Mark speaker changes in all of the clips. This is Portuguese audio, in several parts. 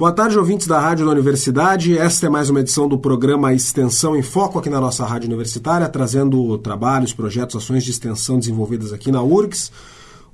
Speaker 1: Boa tarde, ouvintes da Rádio da Universidade. Esta é mais uma edição do programa Extensão em Foco aqui na nossa Rádio Universitária, trazendo trabalhos, projetos, ações de extensão desenvolvidas aqui na URGS.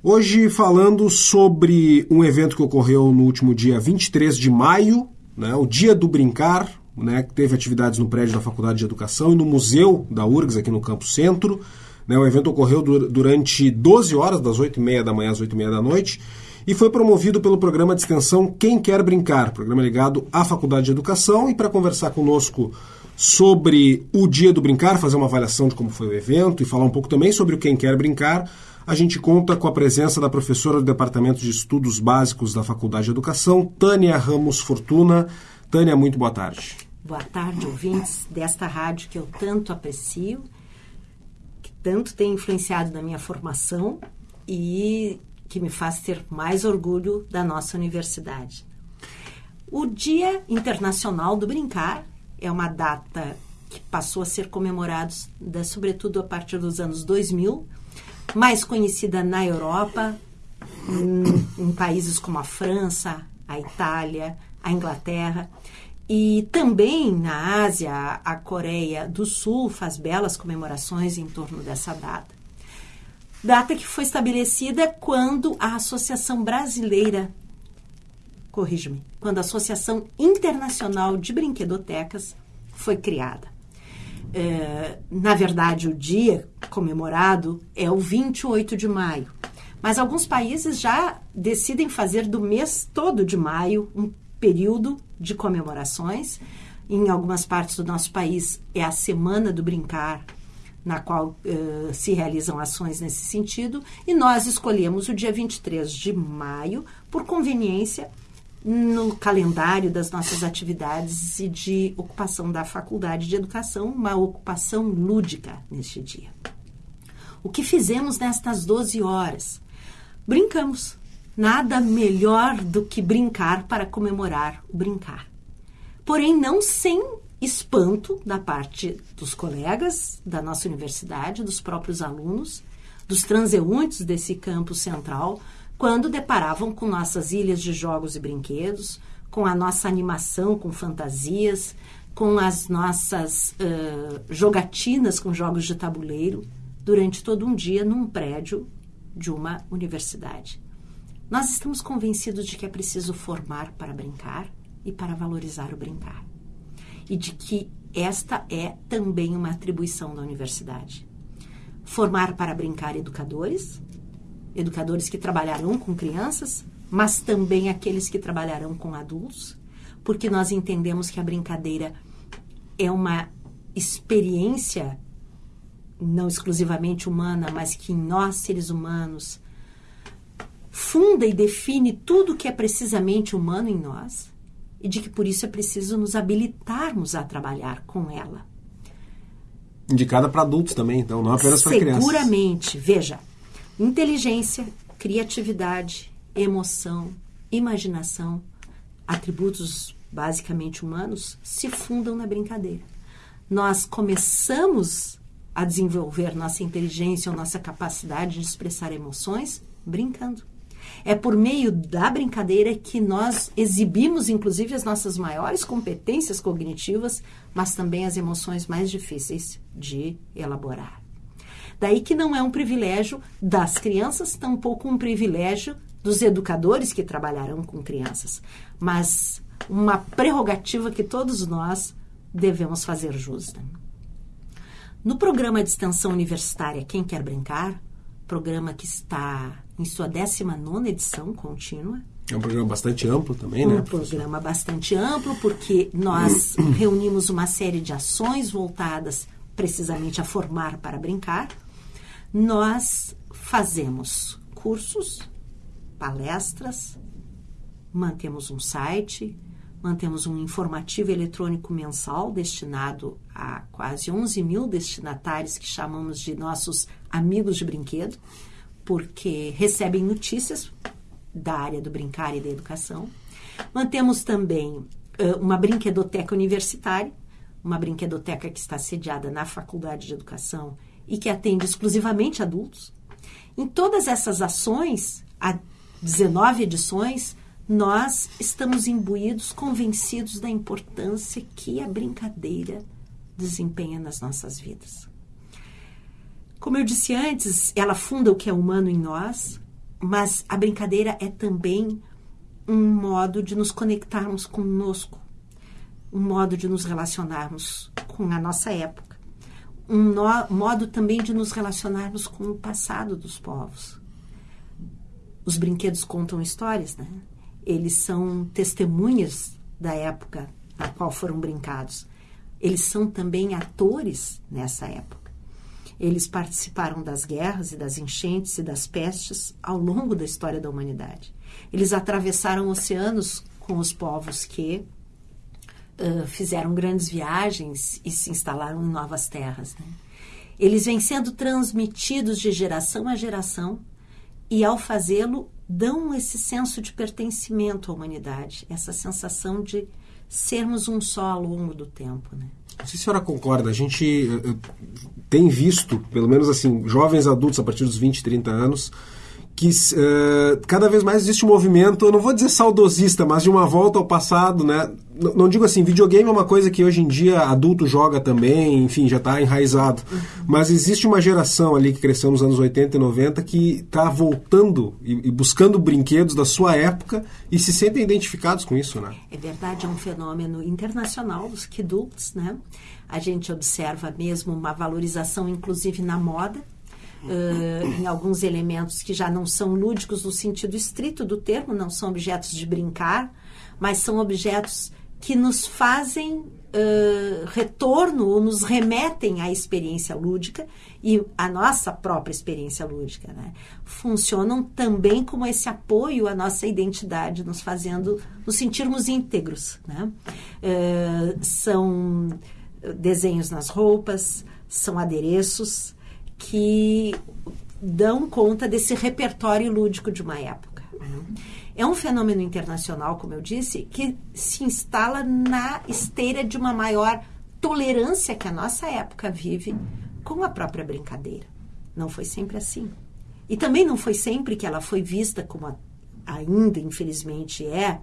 Speaker 1: Hoje falando sobre um evento que ocorreu no último dia 23 de maio, né, o Dia do Brincar, né, que teve atividades no prédio da Faculdade de Educação e no Museu da URGS aqui no Campo Centro. Né, o evento ocorreu durante 12 horas, das 8h30 da manhã às 8h30 da noite, e foi promovido pelo programa de extensão Quem Quer Brincar, programa ligado à Faculdade de Educação. E para conversar conosco sobre o Dia do Brincar, fazer uma avaliação de como foi o evento e falar um pouco também sobre o Quem Quer Brincar, a gente conta com a presença da professora do Departamento de Estudos Básicos da Faculdade de Educação, Tânia Ramos Fortuna. Tânia, muito boa tarde.
Speaker 2: Boa tarde, ouvintes desta rádio que eu tanto aprecio, que tanto tem influenciado na minha formação e que me faz ter mais orgulho da nossa universidade. O Dia Internacional do Brincar é uma data que passou a ser comemorada, sobretudo a partir dos anos 2000, mais conhecida na Europa, em, em países como a França, a Itália, a Inglaterra. E também na Ásia, a Coreia do Sul faz belas comemorações em torno dessa data data que foi estabelecida quando a Associação Brasileira, corrige-me, quando a Associação Internacional de Brinquedotecas foi criada. É, na verdade, o dia comemorado é o 28 de maio, mas alguns países já decidem fazer do mês todo de maio um período de comemorações. Em algumas partes do nosso país é a Semana do Brincar, na qual uh, se realizam ações nesse sentido, e nós escolhemos o dia 23 de maio por conveniência no calendário das nossas atividades e de ocupação da Faculdade de Educação, uma ocupação lúdica neste dia. O que fizemos nestas 12 horas? Brincamos. Nada melhor do que brincar para comemorar o brincar. Porém, não sem espanto da parte dos colegas da nossa universidade, dos próprios alunos, dos transeuntes desse campo central, quando deparavam com nossas ilhas de jogos e brinquedos, com a nossa animação com fantasias, com as nossas uh, jogatinas com jogos de tabuleiro, durante todo um dia num prédio de uma universidade. Nós estamos convencidos de que é preciso formar para brincar e para valorizar o brincar e de que esta é também uma atribuição da universidade. Formar para brincar educadores, educadores que trabalharão com crianças, mas também aqueles que trabalharão com adultos, porque nós entendemos que a brincadeira é uma experiência não exclusivamente humana, mas que em nós, seres humanos, funda e define tudo que é precisamente humano em nós e de que por isso é preciso nos habilitarmos a trabalhar com ela.
Speaker 1: Indicada para adultos também, então, não apenas para crianças.
Speaker 2: Seguramente. Veja, inteligência, criatividade, emoção, imaginação, atributos basicamente humanos, se fundam na brincadeira. Nós começamos a desenvolver nossa inteligência ou nossa capacidade de expressar emoções brincando. É por meio da brincadeira que nós exibimos, inclusive, as nossas maiores competências cognitivas, mas também as emoções mais difíceis de elaborar. Daí que não é um privilégio das crianças, tampouco um privilégio dos educadores que trabalharão com crianças, mas uma prerrogativa que todos nós devemos fazer justa. No programa de extensão universitária Quem Quer Brincar, programa que está em sua 19 edição contínua.
Speaker 1: É um programa bastante amplo também,
Speaker 2: um
Speaker 1: né?
Speaker 2: Um programa bastante amplo, porque nós reunimos uma série de ações voltadas precisamente a formar para brincar. Nós fazemos cursos, palestras, mantemos um site, mantemos um informativo eletrônico mensal destinado a quase 11 mil destinatários que chamamos de nossos amigos de brinquedo porque recebem notícias da área do brincar e da educação. Mantemos também uma brinquedoteca universitária, uma brinquedoteca que está sediada na Faculdade de Educação e que atende exclusivamente adultos. Em todas essas ações, há 19 edições, nós estamos imbuídos, convencidos da importância que a brincadeira desempenha nas nossas vidas. Como eu disse antes, ela funda o que é humano em nós, mas a brincadeira é também um modo de nos conectarmos conosco, um modo de nos relacionarmos com a nossa época, um no, modo também de nos relacionarmos com o passado dos povos. Os brinquedos contam histórias, né? Eles são testemunhas da época na qual foram brincados. Eles são também atores nessa época. Eles participaram das guerras e das enchentes e das pestes ao longo da história da humanidade. Eles atravessaram oceanos com os povos que uh, fizeram grandes viagens e se instalaram em novas terras. Né? Eles vêm sendo transmitidos de geração a geração e, ao fazê-lo, dão esse senso de pertencimento à humanidade, essa sensação de sermos um só ao longo do tempo. Né?
Speaker 1: Não sei se a senhora concorda, a gente uh, tem visto, pelo menos assim, jovens adultos a partir dos 20, 30 anos, que uh, cada vez mais existe um movimento, eu não vou dizer saudosista, mas de uma volta ao passado, né? Não, não digo assim, videogame é uma coisa que hoje em dia adulto joga também, enfim, já está enraizado. Mas existe uma geração ali que cresceu nos anos 80 e 90 que está voltando e, e, buscando brinquedos da sua época e se sentem identificados com isso, né?
Speaker 2: É verdade, é um fenômeno internacional dos kidults, né? A gente observa mesmo uma valorização, inclusive na moda, uh, em alguns elementos que já não são lúdicos no sentido estrito do termo, não são objetos de brincar, mas são objetos que nos fazem uh, retorno ou nos remetem à experiência lúdica e à nossa própria experiência lúdica. Né? Funcionam também como esse apoio à nossa identidade, nos fazendo nos sentirmos íntegros. Né? Uh, são desenhos nas roupas, são adereços, que dão conta desse repertório lúdico de uma época. É um fenômeno internacional, como eu disse, que se instala na esteira de uma maior tolerância que a nossa época vive com a própria brincadeira. Não foi sempre assim. E também não foi sempre que ela foi vista como a, ainda, infelizmente, é,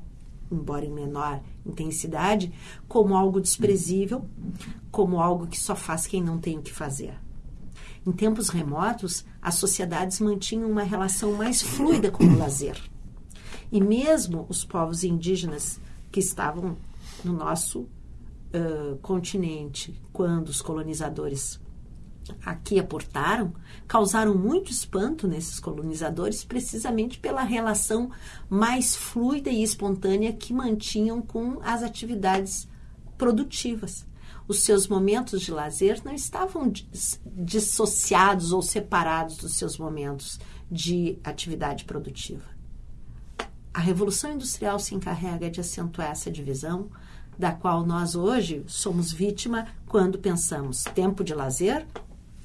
Speaker 2: embora em menor intensidade, como algo desprezível, como algo que só faz quem não tem o que fazer. Em tempos remotos, as sociedades mantinham uma relação mais fluida com o lazer. E mesmo os povos indígenas que estavam no nosso uh, continente, quando os colonizadores aqui aportaram, causaram muito espanto nesses colonizadores, precisamente pela relação mais fluida e espontânea que mantinham com as atividades produtivas os seus momentos de lazer não estavam dissociados ou separados dos seus momentos de atividade produtiva. A Revolução Industrial se encarrega de acentuar essa divisão, da qual nós hoje somos vítima quando pensamos tempo de lazer,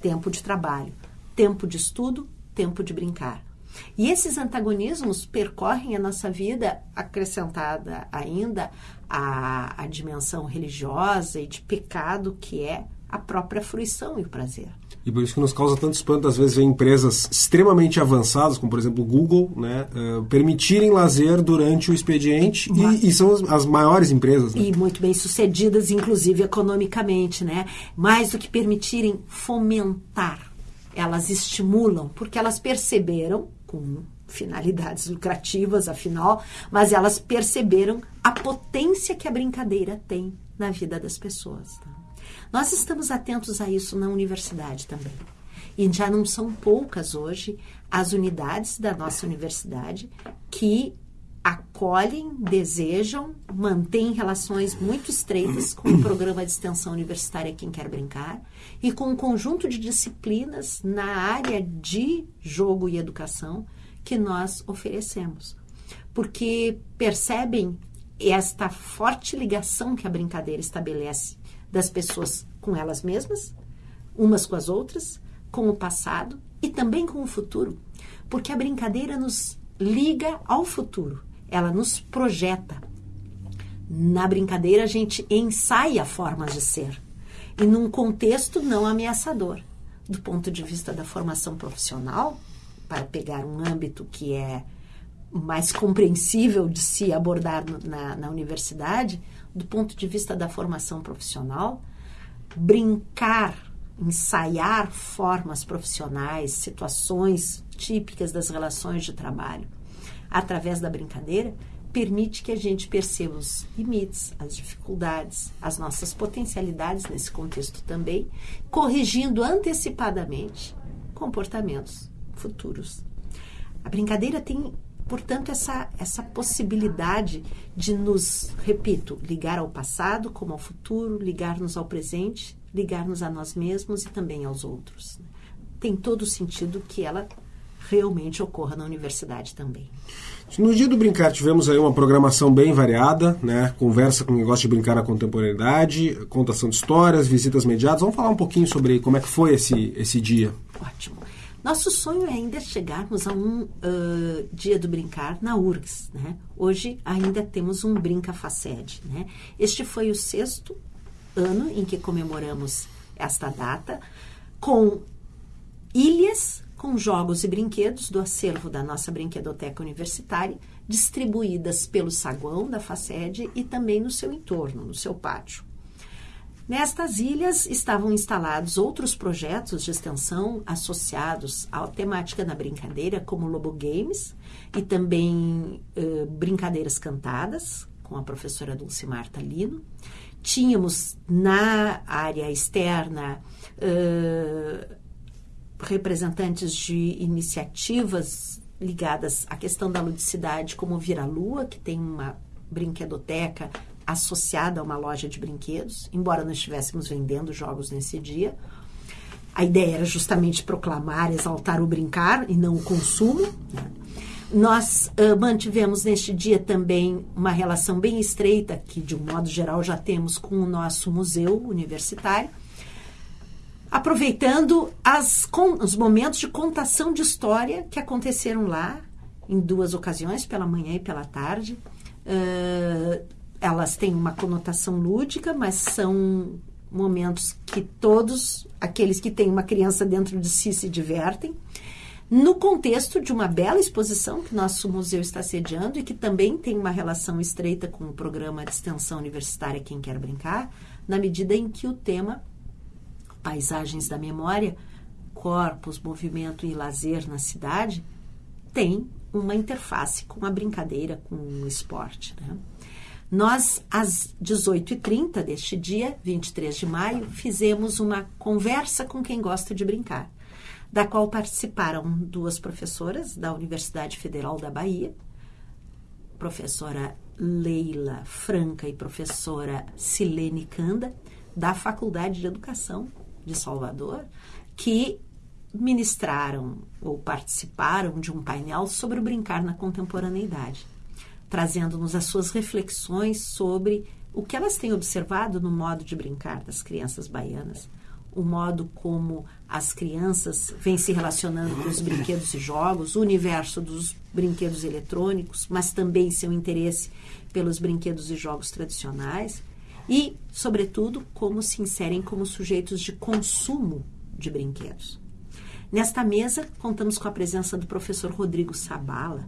Speaker 2: tempo de trabalho, tempo de estudo, tempo de brincar. E esses antagonismos percorrem a nossa vida, acrescentada ainda a, a dimensão religiosa e de pecado que é a própria fruição e o prazer.
Speaker 1: E por isso que nos causa tanto espanto, às vezes, ver empresas extremamente avançadas, como por exemplo o Google, né, uh, permitirem lazer durante o expediente e, e, são as, as, maiores empresas. Né?
Speaker 2: E muito bem sucedidas, inclusive economicamente, né? Mais do que permitirem fomentar, elas estimulam, porque elas perceberam com finalidades lucrativas, afinal, mas elas perceberam a potência que a brincadeira tem na vida das pessoas. Tá? Nós estamos atentos a isso na universidade também. E já não são poucas hoje as unidades da nossa universidade que acolhem, desejam, mantêm relações muito estreitas com o programa de extensão universitária Quem Quer Brincar e com um conjunto de disciplinas na área de jogo e educação que nós oferecemos. Porque percebem esta forte ligação que a brincadeira estabelece das pessoas com elas mesmas, umas com as outras, com o passado e também com o futuro. Porque a brincadeira nos liga ao futuro ela nos projeta. Na brincadeira, a gente ensaia formas de ser e num contexto não ameaçador. Do ponto de vista da formação profissional, para pegar um âmbito que é mais compreensível de se abordar na, na universidade, do ponto de vista da formação profissional, brincar, ensaiar formas profissionais, situações típicas das relações de trabalho, através da brincadeira, permite que a gente perceba os limites, as dificuldades, as nossas potencialidades nesse contexto também, corrigindo antecipadamente comportamentos futuros. A brincadeira tem, portanto, essa, essa possibilidade de nos, repito, ligar ao passado como ao futuro, ligar-nos ao presente, ligar-nos a nós mesmos e também aos outros. Tem todo o sentido que ela realmente ocorra na universidade também.
Speaker 1: No dia do brincar tivemos aí uma programação bem variada, né? Conversa com quem gosta de brincar na contemporaneidade, contação de histórias, visitas mediadas. Vamos falar um pouquinho sobre como é que foi esse, esse dia.
Speaker 2: Ótimo. Nosso sonho é ainda chegarmos a um uh, dia do brincar na URGS. Né? Hoje ainda temos um Brinca Faced. Né? Este foi o sexto ano em que comemoramos esta data, com ilhas com jogos e brinquedos do acervo da nossa brinquedoteca universitária, distribuídas pelo saguão da Faced e também no seu entorno, no seu pátio. Nestas ilhas estavam instalados outros projetos de extensão associados à temática da brincadeira, como Lobo Games e também uh, brincadeiras cantadas, com a professora Dulcimar Talino. Tínhamos na área externa uh, representantes de iniciativas ligadas à questão da ludicidade, como Vira Lua, que tem uma brinquedoteca associada a uma loja de brinquedos, embora não estivéssemos vendendo jogos nesse dia. A ideia era justamente proclamar, exaltar o brincar e não o consumo. Né? Nós uh, mantivemos neste dia também uma relação bem estreita, que de um modo geral já temos com o nosso museu universitário, aproveitando as, com, os momentos de contação de história que aconteceram lá em duas ocasiões, pela manhã e pela tarde. Uh, elas têm uma conotação lúdica, mas são momentos que todos aqueles que têm uma criança dentro de si se divertem. No contexto de uma bela exposição que nosso museu está sediando e que também tem uma relação estreita com o programa de extensão universitária Quem Quer Brincar, na medida em que o tema paisagens da memória, corpos, movimento e lazer na cidade, tem uma interface com a brincadeira, com o esporte. Né? Nós, às 18h30 deste dia, 23 de maio, fizemos uma conversa com quem gosta de brincar, da qual participaram duas professoras da Universidade Federal da Bahia, professora Leila Franca e professora Silene Canda, da Faculdade de Educação de Salvador, que ministraram ou participaram de um painel sobre o brincar na contemporaneidade, trazendo-nos as suas reflexões sobre o que elas têm observado no modo de brincar das crianças baianas, o modo como as crianças vêm se relacionando com os brinquedos e jogos, o universo dos brinquedos eletrônicos, mas também seu interesse pelos brinquedos e jogos tradicionais e, sobretudo, como se inserem como sujeitos de consumo de brinquedos. Nesta mesa, contamos com a presença do professor Rodrigo Sabala,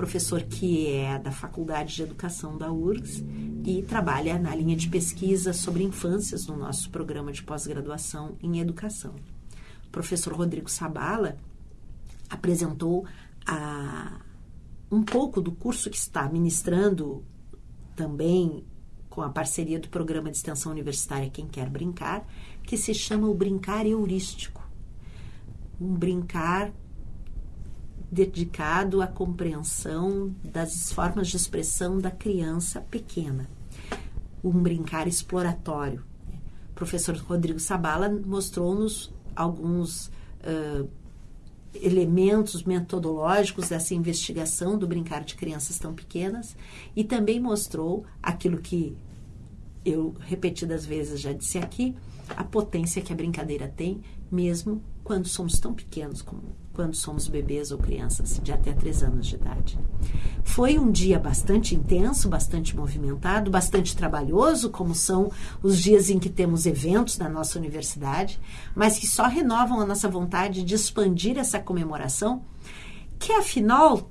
Speaker 2: professor que é da Faculdade de Educação da URGS e trabalha na linha de pesquisa sobre infâncias no nosso programa de pós-graduação em educação. O professor Rodrigo Sabala apresentou a, um pouco do curso que está ministrando também com a parceria do programa de extensão universitária Quem Quer Brincar, que se chama o Brincar Heurístico. Um brincar dedicado à compreensão das formas de expressão da criança pequena. Um brincar exploratório. O professor Rodrigo Sabala mostrou-nos alguns uh, elementos metodológicos dessa investigação do brincar de crianças tão pequenas e também mostrou aquilo que eu repetidas vezes já disse aqui, a potência que a brincadeira tem, mesmo quando somos tão pequenos como quando somos bebês ou crianças de até 3 anos de idade. Foi um dia bastante intenso, bastante movimentado, bastante trabalhoso, como são os dias em que temos eventos na nossa universidade, mas que só renovam a nossa vontade de expandir essa comemoração, que afinal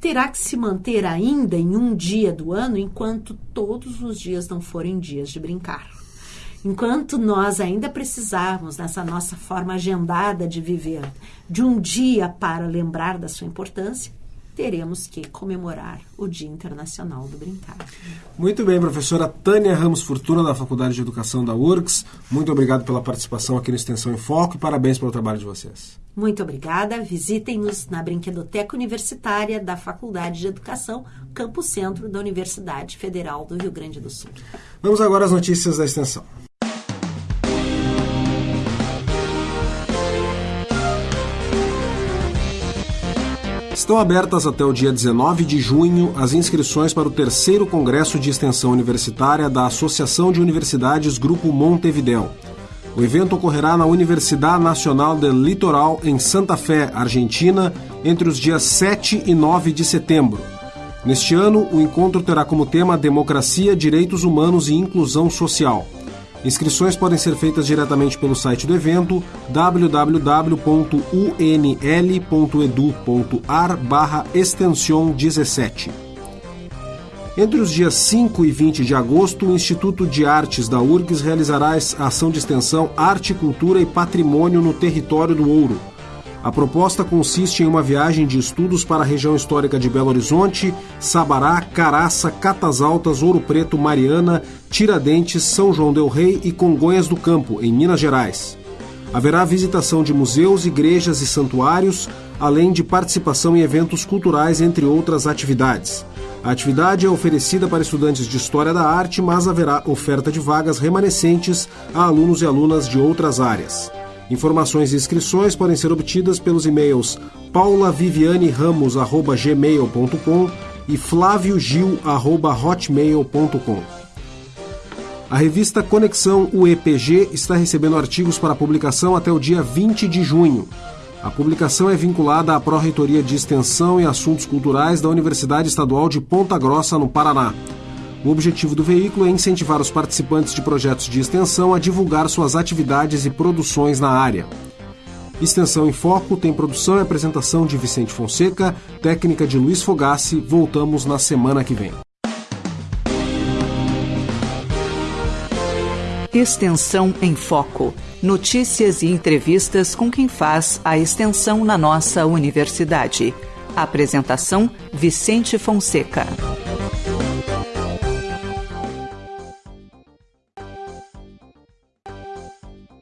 Speaker 2: terá que se manter ainda em um dia do ano enquanto todos os dias não forem dias de brincar. Enquanto nós ainda precisarmos, nessa nossa forma agendada de viver, de um dia para lembrar da sua importância, teremos que comemorar o Dia Internacional do Brincar.
Speaker 1: Muito bem, professora Tânia Ramos Fortuna, da Faculdade de Educação da URGS. Muito obrigado pela participação aqui no Extensão em Foco e parabéns pelo trabalho de vocês.
Speaker 2: Muito obrigada. Visitem-nos na Brinquedoteca Universitária da Faculdade de Educação, Campo Centro da Universidade Federal do Rio Grande do Sul.
Speaker 1: Vamos agora às notícias da Extensão. Estão abertas até o dia 19 de junho as inscrições para o terceiro Congresso de Extensão Universitária da Associação de Universidades Grupo Montevideo. O evento ocorrerá na Universidade Nacional del Litoral, em Santa Fé, Argentina, entre os dias 7 e 9 de setembro. Neste ano, o encontro terá como tema Democracia, Direitos Humanos e Inclusão Social. Inscrições podem ser feitas diretamente pelo site do evento www.unl.edu.ar extension 17. Entre os dias 5 e 20 de agosto, o Instituto de Artes da URGS realizará a ação de extensão Arte, Cultura e Patrimônio no Território do Ouro, a proposta consiste em uma viagem de estudos para a região histórica de Belo Horizonte, Sabará, Caraça, Catas Altas, Ouro Preto, Mariana, Tiradentes, São João del Rei e Congonhas do Campo, em Minas Gerais. Haverá visitação de museus, igrejas e santuários, além de participação em eventos culturais, entre outras atividades. A atividade é oferecida para estudantes de História da Arte, mas haverá oferta de vagas remanescentes a alunos e alunas de outras áreas. Informações e inscrições podem ser obtidas pelos e-mails paulavivianeramos.gmail.com e flaviogil.hotmail.com. A revista Conexão UEPG está recebendo artigos para publicação até o dia 20 de junho. A publicação é vinculada à Pró-Reitoria de Extensão e Assuntos Culturais da Universidade Estadual de Ponta Grossa, no Paraná. O objetivo do veículo é incentivar os participantes de projetos de extensão a divulgar suas atividades e produções na área. Extensão em Foco tem produção e apresentação de Vicente Fonseca, técnica de Luiz Fogassi. Voltamos na semana que vem.
Speaker 3: Extensão em Foco. Notícias e entrevistas com quem faz a extensão na nossa universidade. Apresentação: Vicente Fonseca.